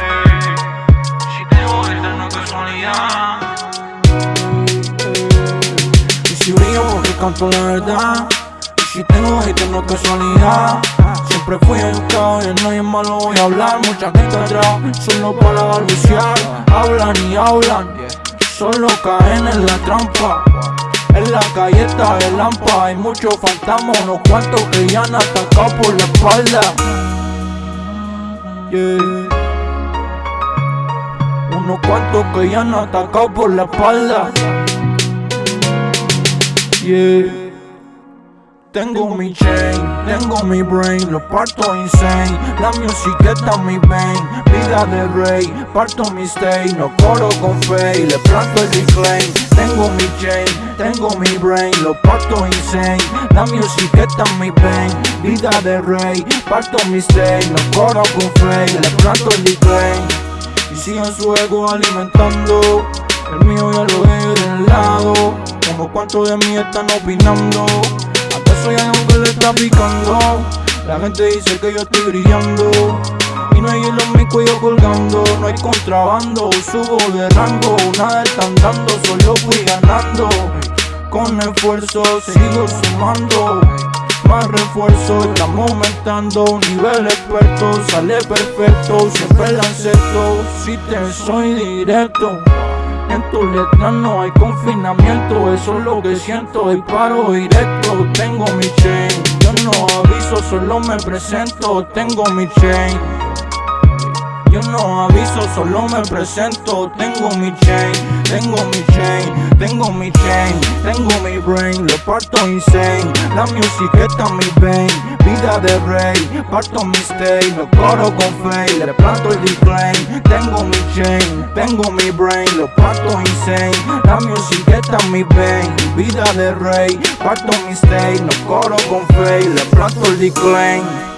Eh, si te voy casualidad. Y si brillo porque canto la verdad. Y si tengo hate no casualidad. Siempre fui educado y en nadie más lo voy a hablar. Mucha gente atrás solo para balbucear. Hablan y hablan Solo caen en la trampa. En la calle está el lampa, hay muchos fantasmas, unos cuantos que ya han atacado por la espalda. Yeah. Unos cuantos que ya han atacado por la espalda. Yeah. Tengo mi chain, tengo mi brain, lo parto insane. La en mi vein, vida de rey. Parto mi stay, no coro con fe Le planto el reclaim. Tengo mi chain, tengo mi brain, lo parto insane. La en mi vein, vida de rey. Parto mi stay, no coro con fe Le planto el reclaim. Y siguen su ego alimentando El mío ya lo he del lado Como cuántos de mí están opinando soy algo que le está picando La gente dice que yo estoy brillando. Y no hay hielo en mi cuello colgando. No hay contrabando, subo de rango. Nada están dando, solo fui ganando. Con esfuerzo sigo sumando. Más refuerzo, estamos aumentando. Nivel experto, sale perfecto. Siempre la acepto, si te soy directo en tu letra no hay confinamiento, eso es lo que siento Y paro directo, tengo mi chain. Yo no aviso, solo me presento Tengo mi chain yo no aviso, solo me presento. Tengo mi chain, tengo mi chain Tengo mi chain, tengo mi brain. Lo parto insane La music está mi vein. Vida de rey, parto mi stay Lo coro con fe, le planto el decline. Tengo mi chain, tengo mi brain. Lo parto insane La music está mi vein. Vida de rey, parto mi stay Lo coro con fe, le planto el decline